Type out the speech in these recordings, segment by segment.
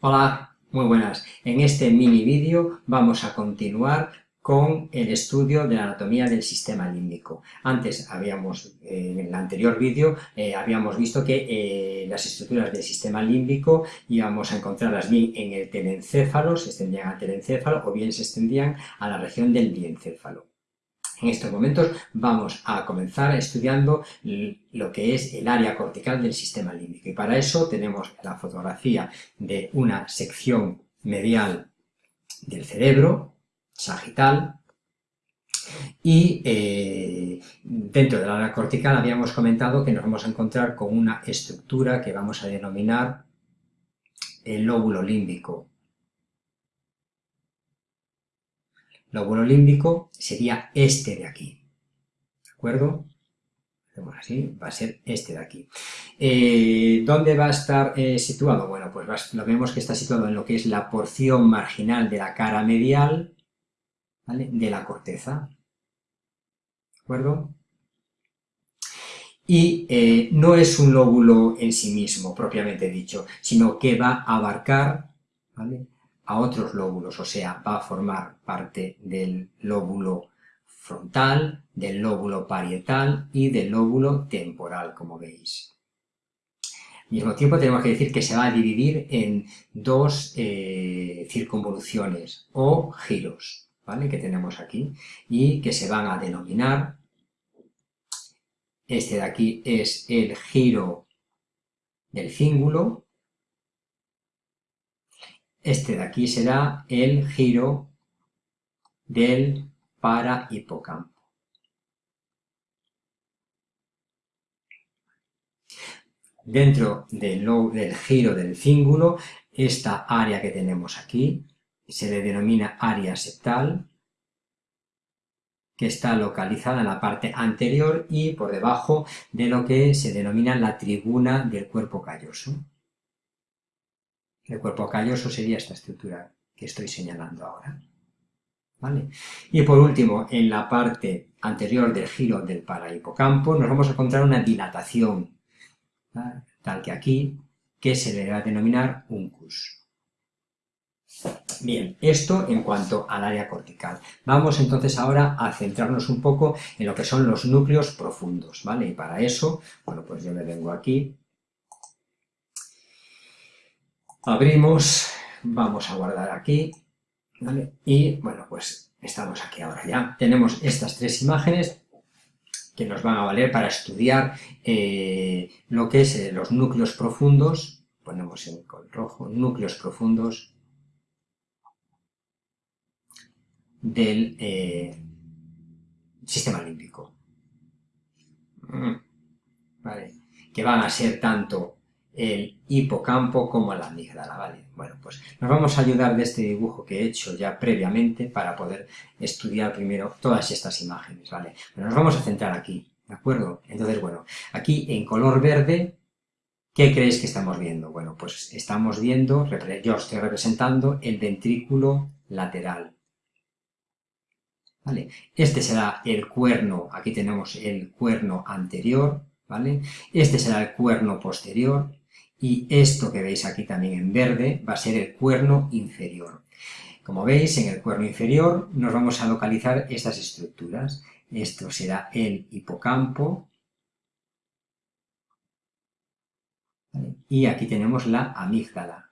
Hola, muy buenas. En este mini vídeo vamos a continuar con el estudio de la anatomía del sistema límbico. Antes habíamos, en el anterior vídeo, eh, habíamos visto que eh, las estructuras del sistema límbico íbamos a encontrarlas bien en el telencéfalo, se extendían al telencéfalo o bien se extendían a la región del diencéfalo. En estos momentos vamos a comenzar estudiando lo que es el área cortical del sistema límbico. Y para eso tenemos la fotografía de una sección medial del cerebro, sagital, y eh, dentro del área cortical habíamos comentado que nos vamos a encontrar con una estructura que vamos a denominar el lóbulo límbico lóbulo límbico sería este de aquí, ¿de acuerdo? Hacemos así, va a ser este de aquí. Eh, ¿Dónde va a estar eh, situado? Bueno, pues lo vemos que está situado en lo que es la porción marginal de la cara medial, ¿vale? De la corteza, ¿de acuerdo? Y eh, no es un lóbulo en sí mismo, propiamente dicho, sino que va a abarcar, ¿vale? A otros lóbulos, o sea, va a formar parte del lóbulo frontal, del lóbulo parietal y del lóbulo temporal, como veis. Al mismo tiempo tenemos que decir que se va a dividir en dos eh, circunvoluciones o giros, ¿vale? que tenemos aquí, y que se van a denominar, este de aquí es el giro del cíngulo, este de aquí será el giro del parahipocampo. Dentro del, del giro del cíngulo, esta área que tenemos aquí se le denomina área septal, que está localizada en la parte anterior y por debajo de lo que se denomina la tribuna del cuerpo calloso. El cuerpo calloso sería esta estructura que estoy señalando ahora. ¿Vale? Y por último, en la parte anterior del giro del parahipocampo nos vamos a encontrar una dilatación, tal que aquí, que se le va a denominar uncus. Bien, esto en cuanto al área cortical. Vamos entonces ahora a centrarnos un poco en lo que son los núcleos profundos, ¿vale? Y para eso, bueno, pues yo me vengo aquí abrimos, vamos a guardar aquí, ¿vale? Y bueno, pues estamos aquí ahora ya. Tenemos estas tres imágenes que nos van a valer para estudiar eh, lo que es eh, los núcleos profundos, ponemos en color rojo, núcleos profundos del eh, sistema límbico. Mm. Que van a ser tanto el hipocampo como la amígdala, ¿vale? Bueno, pues nos vamos a ayudar de este dibujo que he hecho ya previamente para poder estudiar primero todas estas imágenes, ¿vale? nos vamos a centrar aquí, ¿de acuerdo? Entonces, bueno, aquí en color verde, ¿qué creéis que estamos viendo? Bueno, pues estamos viendo, yo estoy representando el ventrículo lateral, ¿vale? Este será el cuerno, aquí tenemos el cuerno anterior, ¿vale? Este será el cuerno posterior, y esto que veis aquí también en verde va a ser el cuerno inferior. Como veis, en el cuerno inferior nos vamos a localizar estas estructuras. Esto será el hipocampo. Y aquí tenemos la amígdala.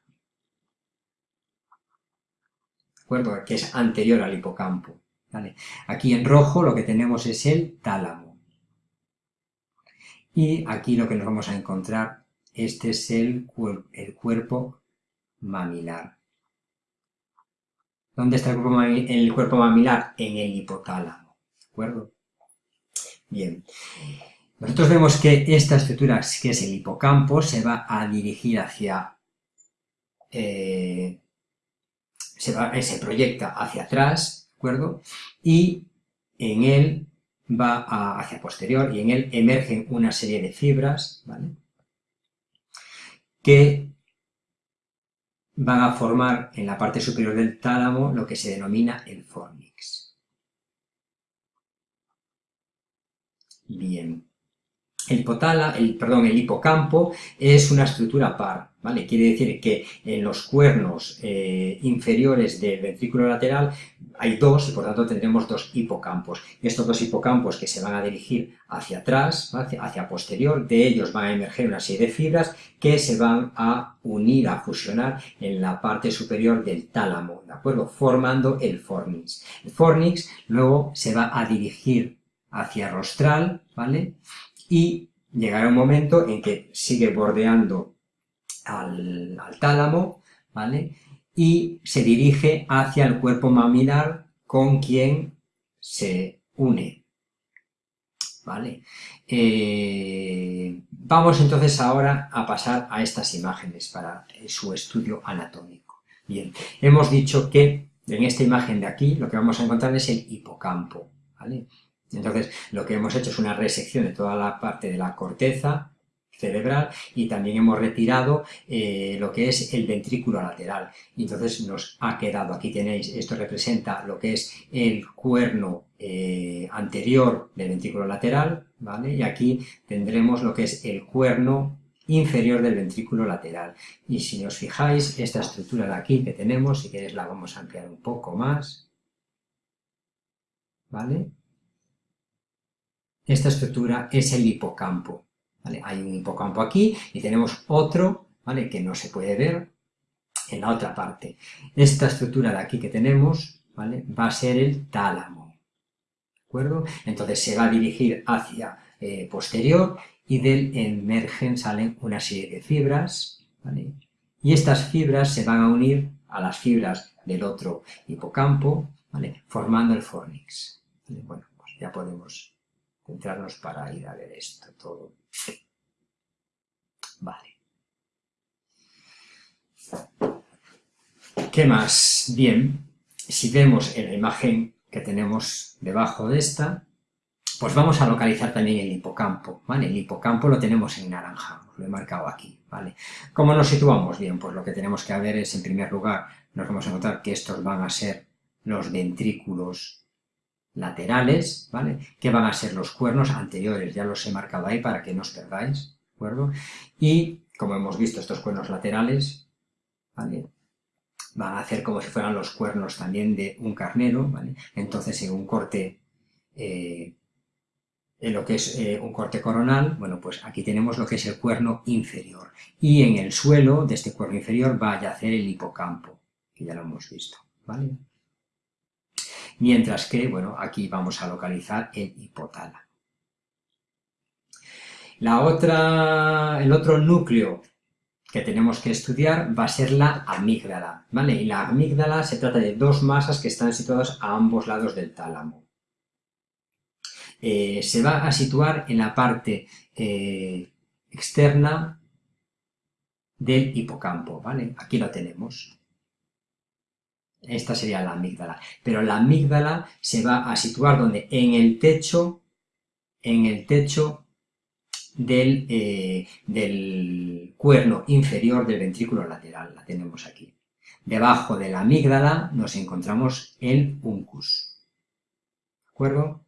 ¿De acuerdo? Que es anterior al hipocampo. Aquí en rojo lo que tenemos es el tálamo. Y aquí lo que nos vamos a encontrar este es el, el cuerpo mamilar. ¿Dónde está el cuerpo, mamilar? En el hipotálamo. ¿De acuerdo? Bien. Nosotros vemos que esta estructura, que es el hipocampo, se va a dirigir hacia... Eh, se, se, proyecta hacia atrás, ¿de acuerdo? Y en él va hacia posterior y en él emergen una serie de fibras, ¿vale? Que van a formar en la parte superior del tálamo lo que se denomina el fornix. Bien. El, hipotala, el, perdón, el hipocampo es una estructura par, ¿vale? Quiere decir que en los cuernos eh, inferiores del ventrículo lateral hay dos y por tanto tendremos dos hipocampos. Estos dos hipocampos que se van a dirigir hacia atrás, hacia posterior, de ellos van a emerger una serie de fibras que se van a unir, a fusionar en la parte superior del tálamo, ¿de acuerdo? Formando el fornix. El fornix luego se va a dirigir hacia rostral, ¿vale? Y llegará un momento en que sigue bordeando al, tálamo, ¿vale? Y se dirige hacia el cuerpo mamilar con quien se une, ¿vale? Eh, vamos entonces ahora a pasar a estas imágenes para su estudio anatómico. Bien, hemos dicho que en esta imagen de aquí lo que vamos a encontrar es el hipocampo, ¿vale? Entonces, lo que hemos hecho es una resección de toda la parte de la corteza cerebral y también hemos retirado eh, lo que es el ventrículo lateral. Entonces nos ha quedado, aquí tenéis, esto representa lo que es el cuerno eh, anterior del ventrículo lateral, ¿vale? Y aquí tendremos lo que es el cuerno inferior del ventrículo lateral. Y si os fijáis, esta estructura de aquí que tenemos, si queréis la vamos a ampliar un poco más, ¿vale? Esta estructura es el hipocampo. Hay un hipocampo aquí y tenemos otro ¿vale? que no se puede ver en la otra parte. Esta estructura de aquí que tenemos ¿vale? va a ser el tálamo. ¿De acuerdo? Entonces se va a dirigir hacia eh, posterior y del emergen salen una serie de fibras. ¿vale? Y estas fibras se van a unir a las fibras del otro hipocampo, ¿vale? formando el fornix. Bueno, pues ya podemos centrarnos para ir a ver esto todo. Vale. ¿Qué más? Bien, si vemos en la imagen que tenemos debajo de esta, pues vamos a localizar también el hipocampo, ¿vale? El hipocampo lo tenemos en naranja, lo he marcado aquí, ¿vale? ¿Cómo nos situamos? Bien, pues lo que tenemos que ver es, en primer lugar, nos vamos a notar que estos van a ser los ventrículos laterales, ¿vale? Que van a ser los cuernos anteriores, ya los he marcado ahí para que no os perdáis, ¿de acuerdo? Y, como hemos visto, estos cuernos laterales, ¿vale? Van a hacer como si fueran los cuernos también de un carnero, ¿vale? Entonces, en un corte, eh, en lo que es eh, un corte coronal, bueno, pues aquí tenemos lo que es el cuerno inferior. Y en el suelo de este cuerno inferior va a yacer el hipocampo, que ya lo hemos visto, ¿vale? Mientras que, bueno, aquí vamos a localizar el hipotálamo. La otra, el otro núcleo que tenemos que estudiar va a ser la amígdala, ¿vale? Y la amígdala se trata de dos masas que están situadas a ambos lados del tálamo. Eh, se va a situar en la parte eh, externa del hipocampo, ¿vale? Aquí lo tenemos. Esta sería la amígdala. Pero la amígdala se va a situar donde? En el techo, en el techo del, eh, del cuerno inferior del ventrículo lateral. La tenemos aquí. Debajo de la amígdala nos encontramos el uncus. ¿De acuerdo?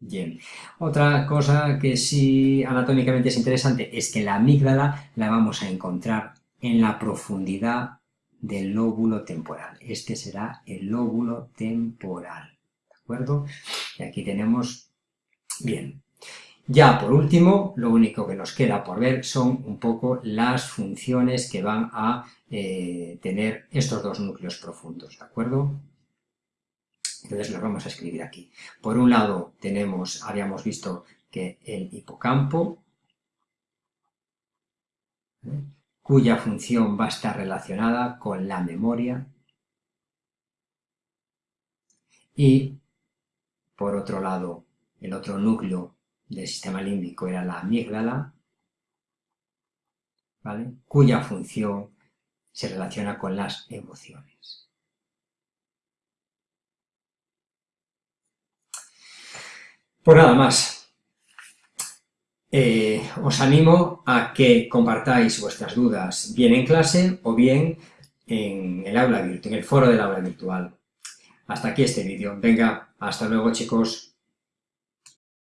Bien. Otra cosa que sí anatómicamente es interesante es que la amígdala la vamos a encontrar en la profundidad del lóbulo temporal. Este será el lóbulo temporal, ¿de acuerdo? Y aquí tenemos, bien. Ya por último, lo único que nos queda por ver son un poco las funciones que van a eh, tener estos dos núcleos profundos, ¿de acuerdo? Entonces los vamos a escribir aquí. Por un lado tenemos, habíamos visto que el hipocampo, ¿eh? Cuya función va a estar relacionada con la memoria y, por otro lado, el otro núcleo del sistema límbico era la amígdala, cuya función se relaciona con las emociones. Pues nada más. Eh, os animo a que compartáis vuestras dudas bien en clase o bien en el aula virtual, en el foro del aula virtual. Hasta aquí este vídeo. Venga, hasta luego chicos.